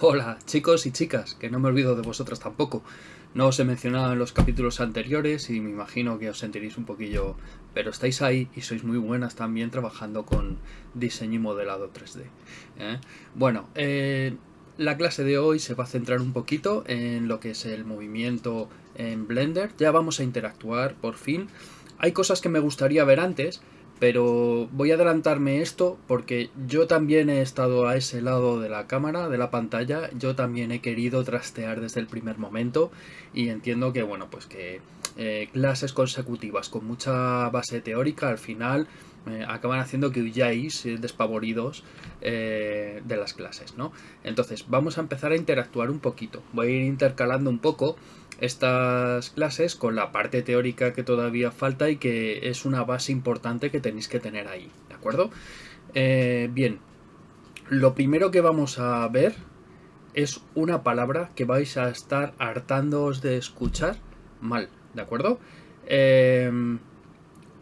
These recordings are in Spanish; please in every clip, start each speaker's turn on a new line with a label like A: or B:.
A: Hola chicos y chicas, que no me olvido de vosotros tampoco. No os he mencionado en los capítulos anteriores y me imagino que os sentiréis un poquillo... Pero estáis ahí y sois muy buenas también trabajando con diseño y modelado 3D. ¿eh? Bueno, eh, la clase de hoy se va a centrar un poquito en lo que es el movimiento en Blender. Ya vamos a interactuar por fin. Hay cosas que me gustaría ver antes, pero voy a adelantarme esto porque yo también he estado a ese lado de la cámara, de la pantalla, yo también he querido trastear desde el primer momento y entiendo que, bueno, pues que eh, clases consecutivas con mucha base teórica al final eh, acaban haciendo que huyáis eh, despavoridos de las clases, ¿no? Entonces, vamos a empezar a interactuar un poquito, voy a ir intercalando un poco estas clases con la parte teórica que todavía falta y que es una base importante que tenéis que tener ahí, ¿de acuerdo? Eh, bien, lo primero que vamos a ver es una palabra que vais a estar hartándoos de escuchar mal, ¿de acuerdo? Em,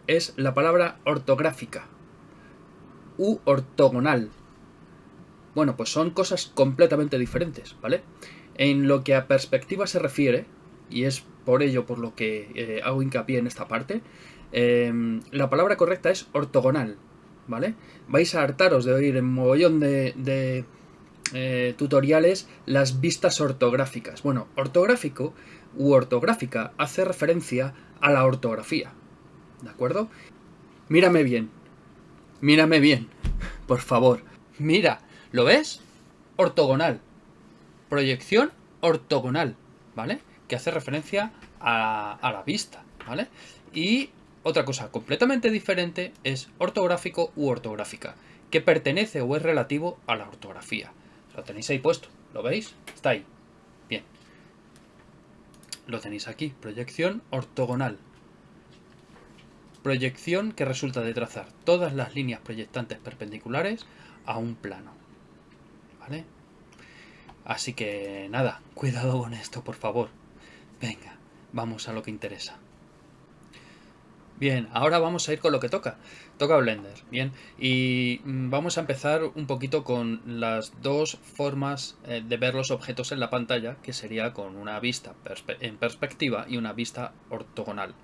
A: es la palabra ortográfica u ortogonal. Bueno, pues son cosas completamente diferentes, ¿vale? En lo que a perspectiva se refiere, y es por ello por lo que eh, hago hincapié en esta parte, em, la palabra correcta es ortogonal, ¿vale? Vais a hartaros de oír en mogollón de, eh, tutoriales las vistas ortográficas. Bueno, ortográfico u ortográfica hace referencia a la ortografía, ¿de acuerdo? Mírame bien, mírame bien, por favor. Mira, ¿lo ves? Ortogonal. Proyección ortogonal, ¿vale? Que hace referencia a, la vista, ¿vale? Y otra cosa completamente diferente es ortográfico u ortográfica, que pertenece o es relativo a la ortografía. Lo tenéis ahí puesto, ¿lo veis? Está ahí. Bien. Lo tenéis aquí, proyección ortogonal. Proyección que resulta de trazar todas las líneas proyectantes perpendiculares a un plano. ¿Vale? Así que nada, cuidado con esto, por favor. Venga, vamos a lo que interesa. Bien, ahora vamos a ir con lo que toca. Toca Blender, bien. Y mm, vamos a empezar un poquito con las dos formas eh, de ver los objetos en la pantalla, que sería con una vista en perspectiva y una vista ortogonal.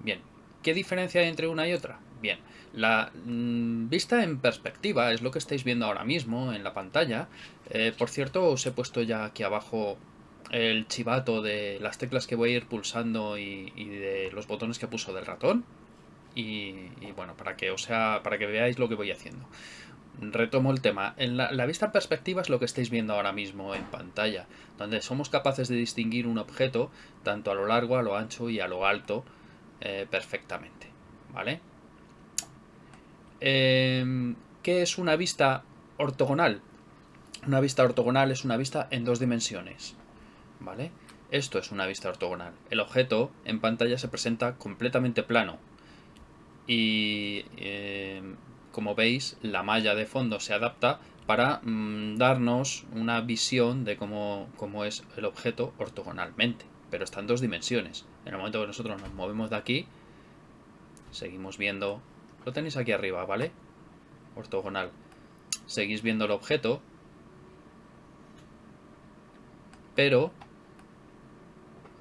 A: Bien, ¿qué diferencia hay entre una y otra? Bien, la mm, vista en perspectiva es lo que estáis viendo ahora mismo en la pantalla. Eh, por cierto, os he puesto ya aquí abajo el chivato de las teclas que voy a ir pulsando y, de los botones que puso del ratón. Y, bueno, para que, o sea, para que veáis lo que voy haciendo. Retomo el tema. En la, vista en perspectiva es lo que estáis viendo ahora mismo en pantalla, donde somos capaces de distinguir un objeto tanto a lo largo, a lo ancho y a lo alto eh, perfectamente. ¿Vale? Em, ¿Qué es una vista ortogonal? Una vista ortogonal es una vista en dos dimensiones. ¿Vale? Esto es una vista ortogonal. El objeto en pantalla se presenta completamente plano y eh, como veis la malla de fondo se adapta para mm, darnos una visión de cómo, cómo, es el objeto ortogonalmente, pero está en dos dimensiones. En el momento que nosotros nos movemos de aquí, seguimos viendo, lo tenéis aquí arriba, ¿vale? Ortogonal. Seguís viendo el objeto, pero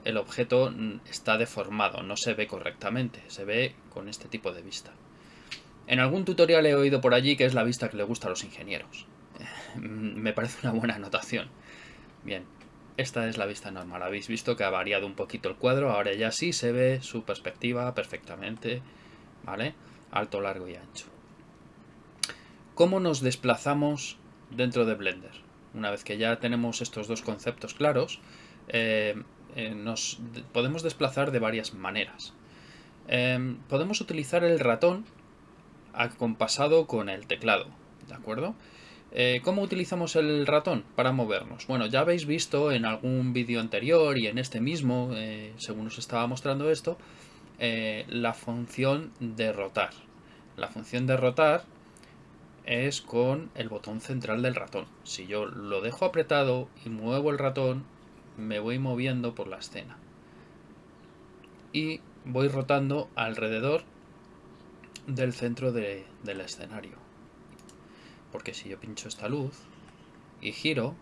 A: el objeto está deformado, no se ve correctamente, se ve con este tipo de vista. En algún tutorial he oído por allí que es la vista que le gusta a los ingenieros. Me parece una buena anotación. Bien, esta es la vista normal. Habéis visto que ha variado un poquito el cuadro, ahora ya sí se ve su perspectiva perfectamente, ¿vale? Alto, largo y ancho. ¿Cómo nos desplazamos dentro de Blender? Una vez que ya tenemos estos dos conceptos claros, eh, eh, nos podemos desplazar de varias maneras. Em, podemos utilizar el ratón acompasado con el teclado, ¿de acuerdo? Eh, ¿Cómo utilizamos el ratón para movernos? Bueno, ya habéis visto en algún vídeo anterior y en este mismo, eh, según os estaba mostrando esto, la función de rotar. La función de rotar es con el botón central del ratón. Si yo lo dejo apretado y muevo el ratón, me voy moviendo por la escena. Y voy rotando alrededor del centro del escenario. Porque si yo pincho esta luz y giro,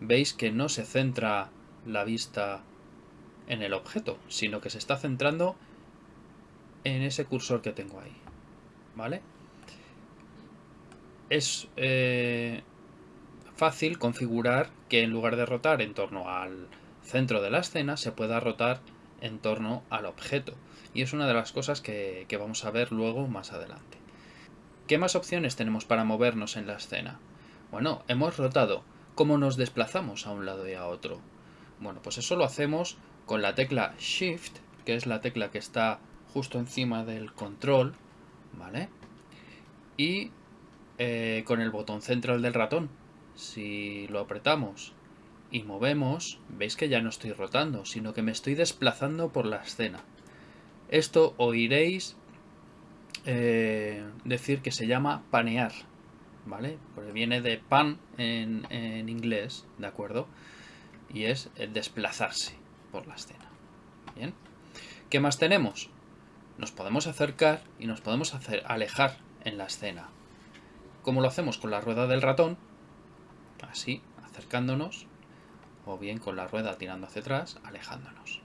A: veis que no se centra la vista en el objeto, sino que se está centrando en ese cursor que tengo ahí. ¿Vale? Es eh, fácil configurar que en lugar de rotar en torno al centro de la escena, se pueda rotar en torno al objeto. Y es una de las cosas que, vamos a ver luego más adelante. ¿Qué más opciones tenemos para movernos en la escena? Bueno, hemos rotado. ¿Cómo nos desplazamos a un lado y a otro? Bueno, pues eso lo hacemos con la tecla Shift, que es la tecla que está justo encima del control, ¿vale? Y eh, con el botón central del ratón, si lo apretamos y movemos, veis que ya no estoy rotando, sino que me estoy desplazando por la escena. Esto oiréis eh, decir que se llama panear, ¿vale? Porque viene de pan en, inglés, ¿de acuerdo? Y es desplazarse por la escena. Bien. ¿Qué más tenemos? Nos podemos acercar y nos podemos hacer alejar en la escena. ¿Cómo lo hacemos? Con la rueda del ratón, así, acercándonos, o bien con la rueda tirando hacia atrás, alejándonos.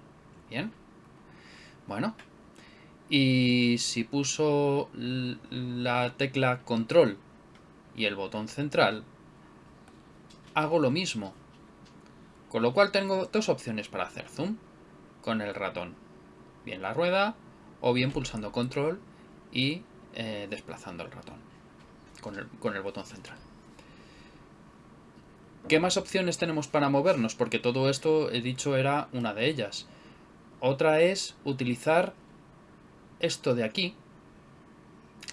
A: ¿Bien? Bueno, y si puso la tecla control y el botón central, hago lo mismo. Con lo cual tengo dos opciones para hacer zoom con el ratón. Bien la rueda o bien pulsando control y eh, desplazando el ratón con el, botón central. ¿Qué más opciones tenemos para movernos? Porque todo esto, he dicho, era una de ellas. Otra es utilizar esto de aquí,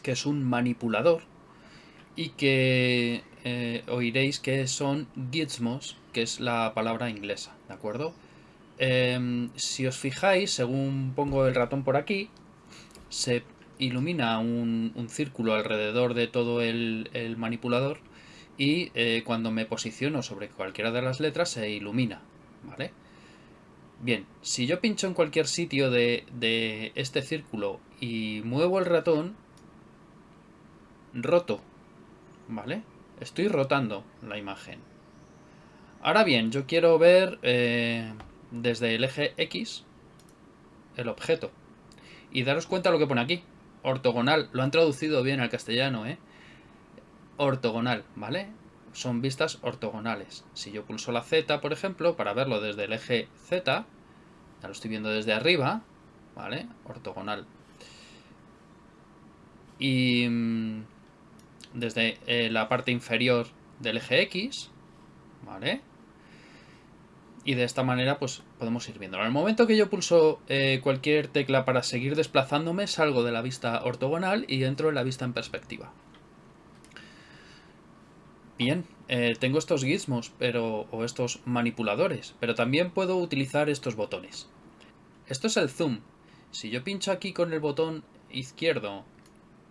A: que es un manipulador, y que eh, oiréis que son gizmos, que es la palabra inglesa, ¿de acuerdo? Em, si os fijáis, según pongo el ratón por aquí, se ilumina un, círculo alrededor de todo el, manipulador y eh, cuando me posiciono sobre cualquiera de las letras se ilumina, ¿vale? Bien, si yo pincho en cualquier sitio de, este círculo y muevo el ratón, roto, ¿vale? Estoy rotando la imagen. Ahora bien, yo quiero ver eh, desde el eje X el objeto. Y daros cuenta lo que pone aquí ortogonal. Lo han traducido bien al castellano, ¿eh? Ortogonal, ¿vale? Son vistas ortogonales. Si yo pulso la Z, por ejemplo, para verlo desde el eje Z, ya lo estoy viendo desde arriba, ¿vale? Ortogonal. Y mm, desde eh, la parte inferior del eje X, ¿vale? y de esta manera pues podemos ir viendo. En el momento que yo pulso eh, cualquier tecla para seguir desplazándome, salgo de la vista ortogonal y entro en la vista en perspectiva. Bien, eh, tengo estos gizmos pero, o estos manipuladores, pero también puedo utilizar estos botones. Esto es el zoom. Si yo pincho aquí con el botón izquierdo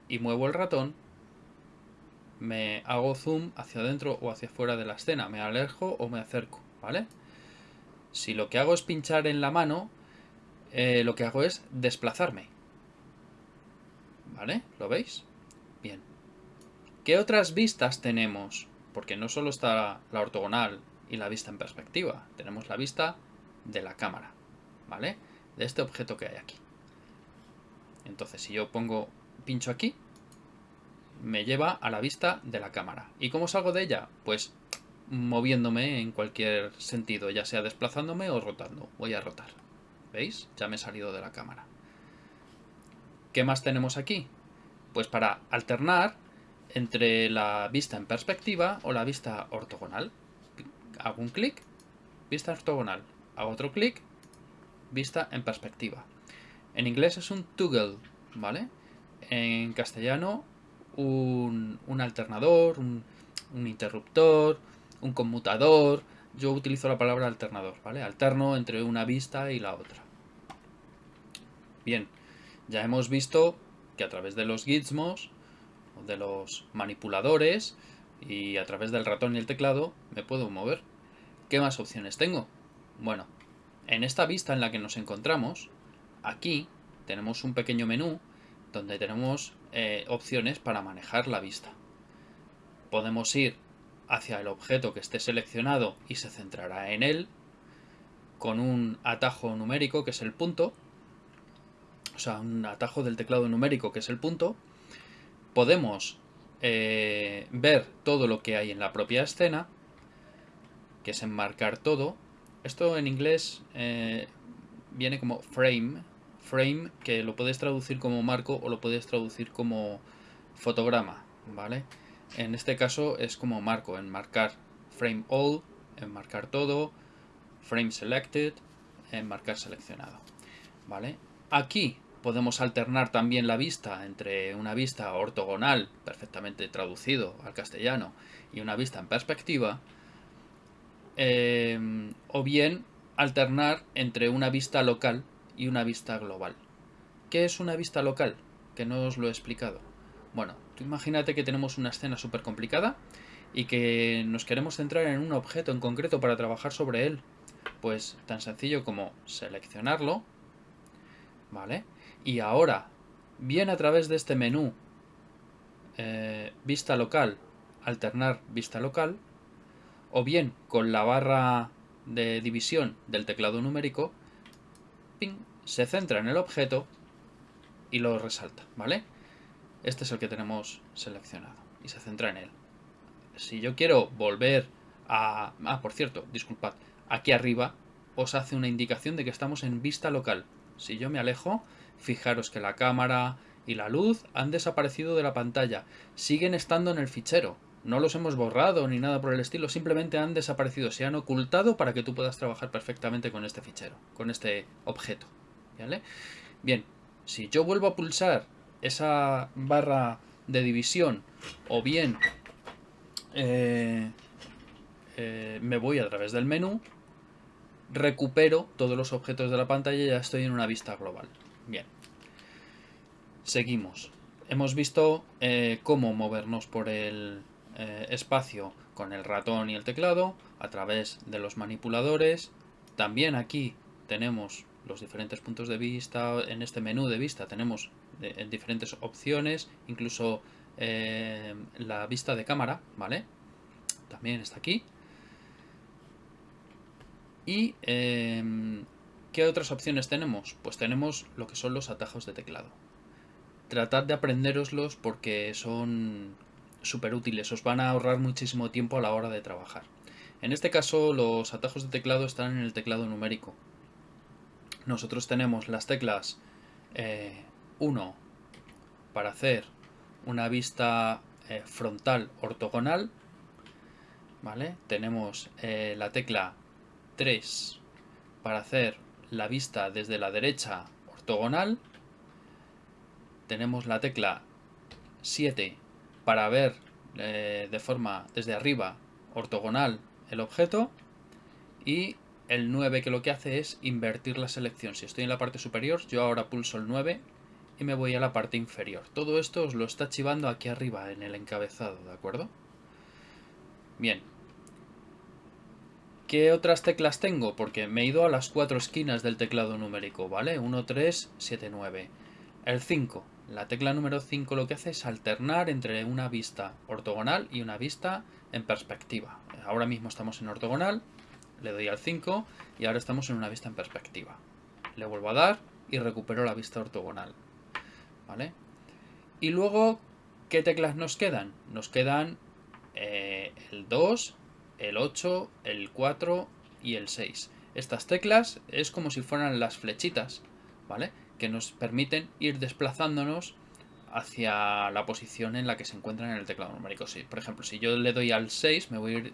A: y muevo el ratón, me hago zoom hacia adentro o hacia afuera de la escena, me alejo o me acerco, ¿vale? Si lo que hago es pinchar en la mano, eh, lo que hago es desplazarme. ¿Vale? ¿Lo veis? Bien. ¿Qué otras vistas tenemos? Porque no solo está la ortogonal y la vista en perspectiva, tenemos la vista de la cámara, ¿vale? De este objeto que hay aquí. Entonces, si yo pongo, pincho aquí, me lleva a la vista de la cámara. ¿Y cómo salgo de ella? Pues moviéndome en cualquier sentido, ya sea desplazándome o rotando. Voy a rotar. ¿Veis? Ya me he salido de la cámara. ¿Qué más tenemos aquí? Pues para alternar entre la vista en perspectiva o la vista ortogonal. Hago un clic, vista ortogonal. Hago otro clic, vista en perspectiva. En inglés es un toggle, ¿vale? En castellano un, alternador, un, un interruptor, un conmutador. Yo utilizo la palabra alternador, ¿vale? Alterno entre una vista y la otra. Bien, ya hemos visto que a través de los gizmos, de los manipuladores y a través del ratón y el teclado me puedo mover. ¿Qué más opciones tengo? Bueno, en esta vista en la que nos encontramos, aquí tenemos un pequeño menú donde tenemos eh, opciones para manejar la vista. Podemos ir hacia el objeto que esté seleccionado y se centrará en él con un atajo numérico que es el punto, o sea, un atajo del teclado numérico que es el punto. Podemos eh, ver todo lo que hay en la propia escena, que es enmarcar todo. Esto en inglés eh, viene como frame, frame que lo puedes traducir como marco o lo puedes traducir como fotograma, ¿vale? En este caso es como marco, enmarcar frame all, enmarcar todo, frame selected, enmarcar seleccionado, ¿vale? Aquí podemos alternar también la vista entre una vista ortogonal, perfectamente traducido al castellano, y una vista en perspectiva, eh, o bien alternar entre una vista local y una vista global. ¿Qué es una vista local? Que no os lo he explicado. Bueno, tú imagínate que tenemos una escena súper complicada y que nos queremos centrar en un objeto en concreto para trabajar sobre él. Pues tan sencillo como seleccionarlo, ¿vale? Y ahora, bien a través de este menú, eh, vista local, alternar vista local, o bien con la barra de división del teclado numérico, se centra en el objeto y lo resalta, ¿vale? Este es el que tenemos seleccionado y se centra en él. Si yo quiero volver a... Ah, por cierto, disculpad, aquí arriba os hace una indicación de que estamos en vista local. Si yo me alejo, fijaros que la cámara y la luz han desaparecido de la pantalla. Siguen estando en el fichero, no los hemos borrado ni nada por el estilo, simplemente han desaparecido, se han ocultado para que tú puedas trabajar perfectamente con este fichero, con este objeto. ¿vale? Bien, si yo vuelvo a pulsar esa barra de división o bien eh, eh, me voy a través del menú, recupero todos los objetos de la pantalla y ya estoy en una vista global. Bien, seguimos. Hemos visto eh, cómo movernos por el eh, espacio con el ratón y el teclado a través de los manipuladores. También aquí tenemos los diferentes puntos de vista, en este menú de vista tenemos diferentes opciones, incluso eh, la vista de cámara, ¿vale? También está aquí. Y ¿qué otras opciones tenemos? Pues tenemos lo que son los atajos de teclado. Tratad de aprenderoslos porque son súper útiles, os van a ahorrar muchísimo tiempo a la hora de trabajar. En este caso los atajos de teclado están en el teclado numérico. Nosotros tenemos las teclas 1 eh, para hacer una vista eh, frontal ortogonal. ¿vale? Tenemos eh, la tecla 3 para hacer la vista desde la derecha ortogonal. Tenemos la tecla 7 para ver eh, de forma desde arriba ortogonal el objeto y el 9 que lo que hace es invertir la selección. Si estoy en la parte superior, yo ahora pulso el 9 y me voy a la parte inferior. Todo esto os lo está archivando aquí arriba en el encabezado, ¿de acuerdo? Bien. ¿Qué otras teclas tengo? Porque me he ido a las cuatro esquinas del teclado numérico, ¿vale? 1, 3, 7, 9. El 5. La tecla número 5 lo que hace es alternar entre una vista ortogonal y una vista en perspectiva. Ahora mismo estamos en ortogonal, le doy al 5 y ahora estamos en una vista en perspectiva. Le vuelvo a dar y recupero la vista ortogonal. ¿Vale? Y luego, ¿qué teclas nos quedan? Nos quedan eh, el 2, el 8, el 4 y el 6. Estas teclas es como si fueran las flechitas, ¿vale? que nos permiten ir desplazándonos hacia la posición en la que se encuentran en el teclado numérico. Sí, por ejemplo, si yo le doy al 6, me voy a ir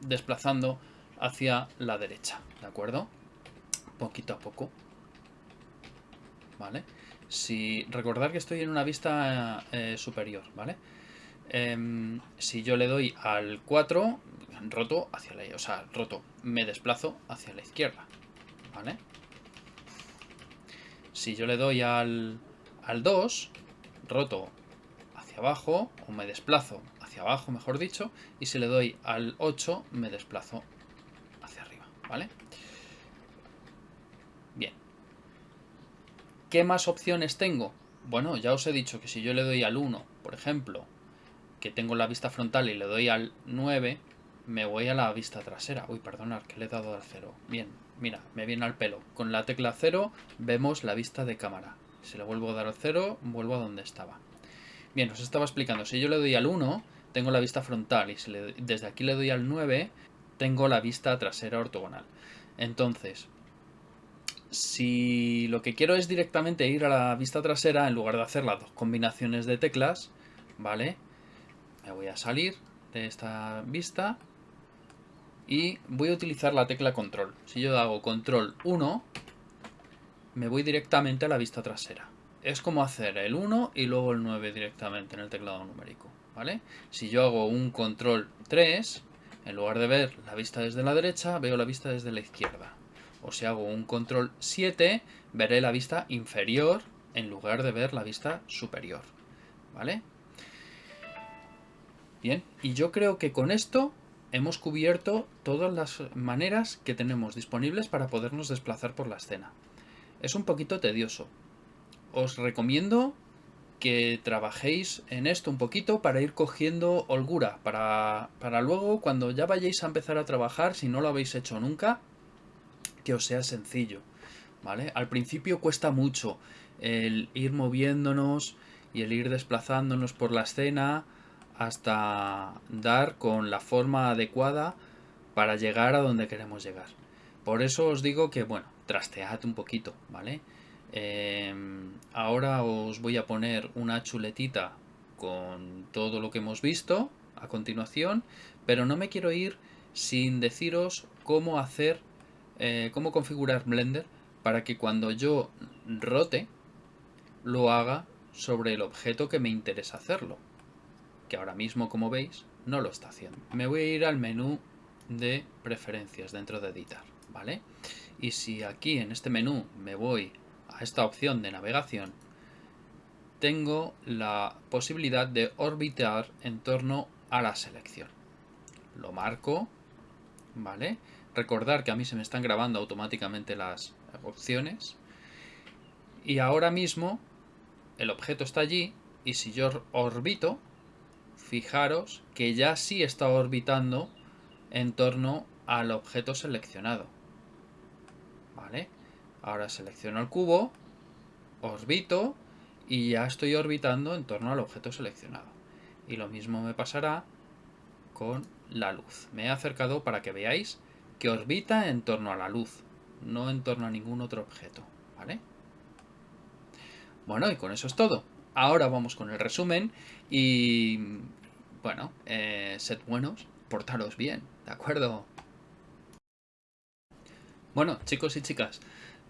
A: desplazando hacia la derecha, ¿de acuerdo? Poquito a poco. ¿Vale? Si, recordar que estoy en una vista eh, superior, ¿vale? Em, si yo le doy al 4, roto hacia la... O sea, roto, me desplazo hacia la izquierda, ¿vale? Si yo le doy al, al 2, roto hacia abajo, o me desplazo hacia abajo, mejor dicho, y si le doy al 8, me desplazo hacia arriba, ¿vale? Bien. ¿Qué más opciones tengo? bueno, ya os he dicho que si yo le doy al 1, por ejemplo, que tengo la vista frontal y le doy al 9, me voy a la vista trasera. Uy, perdonad, que le he dado al 0. Bien, mira, me viene al pelo. Con la tecla 0 vemos la vista de cámara. Si le vuelvo a dar al 0, vuelvo a donde estaba. Bien, os estaba explicando. Si yo le doy al 1, tengo la vista frontal. Y si desde aquí le doy al 9, tengo la vista trasera ortogonal. Entonces, si lo que quiero es directamente ir a la vista trasera, en lugar de hacer las dos combinaciones de teclas, ¿vale? Me voy a salir de esta vista y voy a utilizar la tecla control. Si yo hago control 1, me voy directamente a la vista trasera. Es como hacer el 1 y luego el 9 directamente en el teclado numérico, ¿vale? Si yo hago un control 3, en lugar de ver la vista desde la derecha, veo la vista desde la izquierda. O si hago un control 7, veré la vista inferior en lugar de ver la vista superior. ¿Vale? Bien, y yo creo que con esto hemos cubierto todas las maneras que tenemos disponibles para podernos desplazar por la escena. Es un poquito tedioso. Os recomiendo que trabajéis en esto un poquito para ir cogiendo holgura, para, para luego cuando ya vayáis a empezar a trabajar, si no lo habéis hecho nunca, que os sea sencillo, ¿vale? Al principio cuesta mucho el ir moviéndonos y el ir desplazándonos por la escena hasta dar con la forma adecuada para llegar a donde queremos llegar. Por eso os digo que, bueno, trastead un poquito, ¿vale? Em, ahora os voy a poner una chuletita con todo lo que hemos visto a continuación, pero no me quiero ir sin deciros cómo hacer eh, cómo configurar Blender para que cuando yo rote lo haga sobre el objeto que me interesa hacerlo. Que ahora mismo, como veis, no lo está haciendo. Me voy a ir al menú de preferencias dentro de editar, ¿vale? Y si aquí en este menú me voy a esta opción de navegación, tengo la posibilidad de orbitar en torno a la selección. Lo marco, ¿vale? Recordar que a mí se me están grabando automáticamente las opciones. Y ahora mismo el objeto está allí y si yo orbito, fijaros que ya sí está orbitando en torno al objeto seleccionado. ¿Vale? Ahora selecciono el cubo, orbito y ya estoy orbitando en torno al objeto seleccionado. Y lo mismo me pasará con la luz. Me he acercado para que veáis que orbita en torno a la luz, no en torno a ningún otro objeto, ¿vale? Bueno, y con eso es todo. Ahora vamos con el resumen y, bueno, eh, sed buenos, portaros bien, ¿de acuerdo? Bueno, chicos y chicas,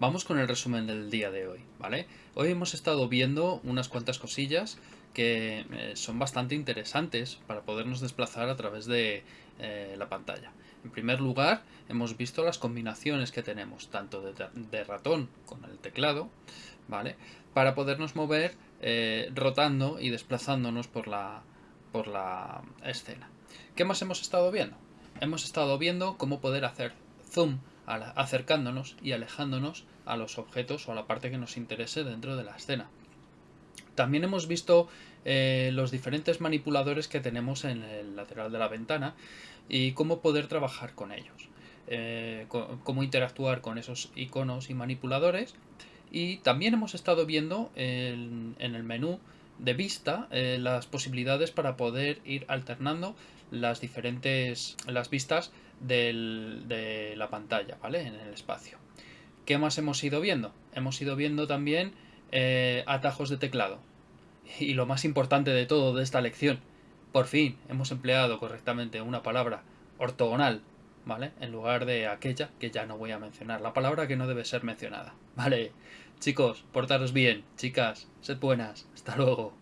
A: vamos con el resumen del día de hoy, ¿vale? Hoy hemos estado viendo unas cuantas cosillas que eh, son bastante interesantes para podernos desplazar a través de eh, la pantalla. En primer lugar, hemos visto las combinaciones que tenemos, tanto de, ratón con el teclado, ¿vale? Para podernos mover eh, rotando y desplazándonos por la, por la escena. ¿Qué más hemos estado viendo? Hemos estado viendo cómo poder hacer zoom acercándonos y alejándonos a los objetos o a la parte que nos interese dentro de la escena. También hemos visto eh, los diferentes manipuladores que tenemos en el lateral de la ventana y cómo poder trabajar con ellos. Eh, cómo interactuar con esos iconos y manipuladores. Y también hemos estado viendo en, el menú de vista eh, las posibilidades para poder ir alternando las diferentes las vistas de la pantalla, ¿vale? En el espacio. ¿Qué más hemos ido viendo? Hemos ido viendo también eh, atajos de teclado. Y lo más importante de todo de esta lección, por fin hemos empleado correctamente una palabra ortogonal, ¿vale? En lugar de aquella que ya no voy a mencionar, la palabra que no debe ser mencionada, ¿vale? Chicos, portaros bien, chicas, sed buenas, hasta luego.